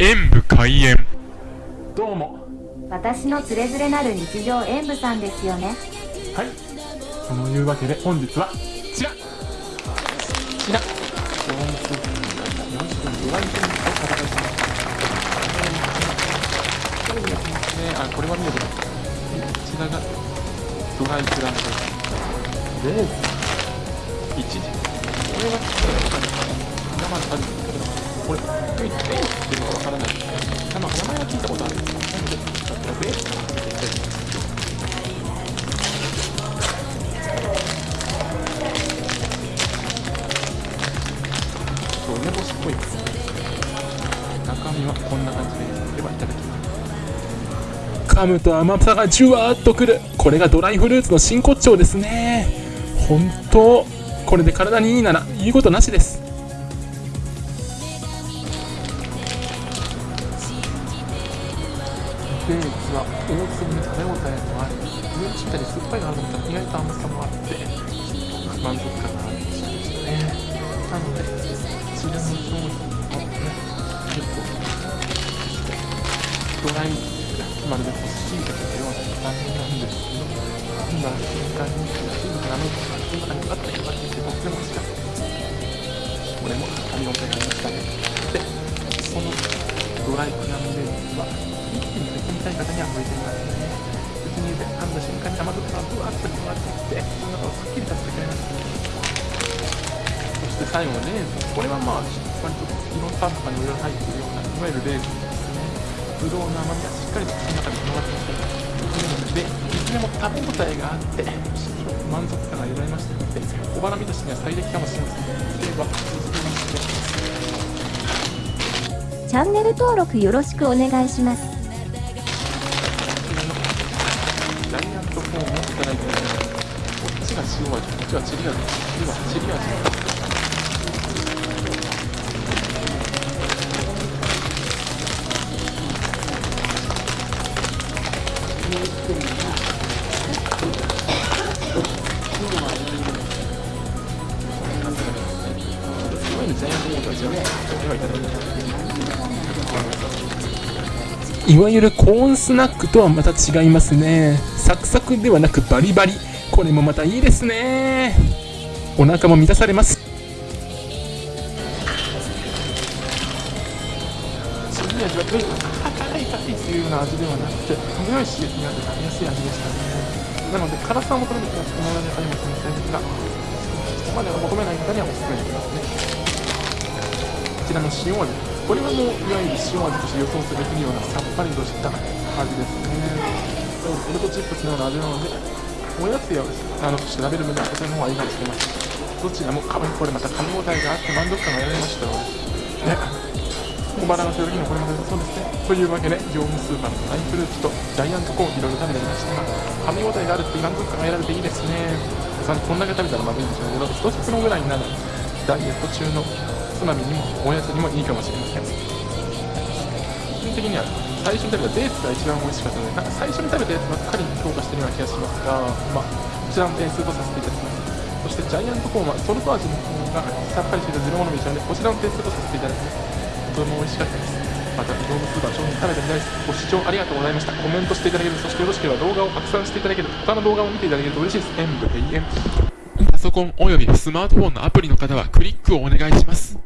演武開演。どうも。私のつれづれなる日常演舞さんですよね。はい。そのいうわけで本日はこちら。こちら。ドームスープ4種ドライテンと戦いします。そうですねあこれは見てくださいこちらがドライクランド。レーズン1時。これは生であるんですけどこれ中身はこんな感じでではいただきます。噛むと甘さがじゅわーっとくる。これがドライフルーツの真骨頂ですね。本当これで体にいいなら言うことなしです。デーツは大粒に食べ応えもあり上にしっかり酸っぱいのあると意外と甘さもあって満足。ドライまるで干し椎茸のような見た目なんですけど噛んだ瞬間に水分がなめて口の中にバッと広がっていてとっても美味しかったですこれも噛み応えがありましたねでこのドライクラムレーズは一気に別にたい方には向いていますね口に入れて噛んだ瞬間に甘酸っぱがぶわっと広がっていってその中をすっきりさせてくれますそして最後のレーズンこれはまあ割といろんなパンとかにいろいろ入っているようないわゆるレーズンぶどうの甘みがしっかりと口の中に広がってきているのでいずれも食べ応えがあって満足感が得られましたので小腹満たしには最適かもしれませんでは続きましてチャンネル登録よろしくお願いしますジャイアントコーンをいただいております。こっちが塩味、こっちはチリ味、次はチリ味。いわゆるコーンスナックとはまた違いますね。サクサクではなくバリバリ。これもまたいいですね。お腹も満たされます。味はとにかく辛い辛いっていうような味ではなくて程よい刺激があって食べやすい味でしたね。なので辛さを求める人はこの中にも先生ですがそこまでは求めない方にはおすすめできますね。こちらの塩味これはもういわゆる塩味として予想するべきようなさっぱりとした味ですね。ポテトチップスのような味なのでおやつやあの調べる分ではこちらの方がいいかもしれません。どちらもかわいこれまた噛み応えがあって満足感が得られましたのでね。小腹がする時のこれまでそうですね。というわけで業務スーパーのドライフルーツとジャイアントコーンいろいろ食べてみましたが噛み応えがあるって満足感が得られていいですねさこんだけ食べたらまずいんでしょうけど一袋ぐらいになるダイエット中のつまみにもおやつにもいいかもしれません個人的には最初に食べたデーツが一番美味しかったのでなんか最初に食べたやつばっかり評価してるような気がしますがまあこちらの点数とさせていただきますそしてジャイアントコーンはソルト味の方がさっぱりしているゼロモノミしたのでこちらの点数とさせていただきますとても美味しかったです。また業務スーパー商品食べてみたいです。ご視聴ありがとうございました。コメントしていただけるそしてよろしければ動画を拡散していただける他の動画を見ていただけると嬉しいです演武閉園パソコンおよびスマートフォンのアプリの方はクリックをお願いします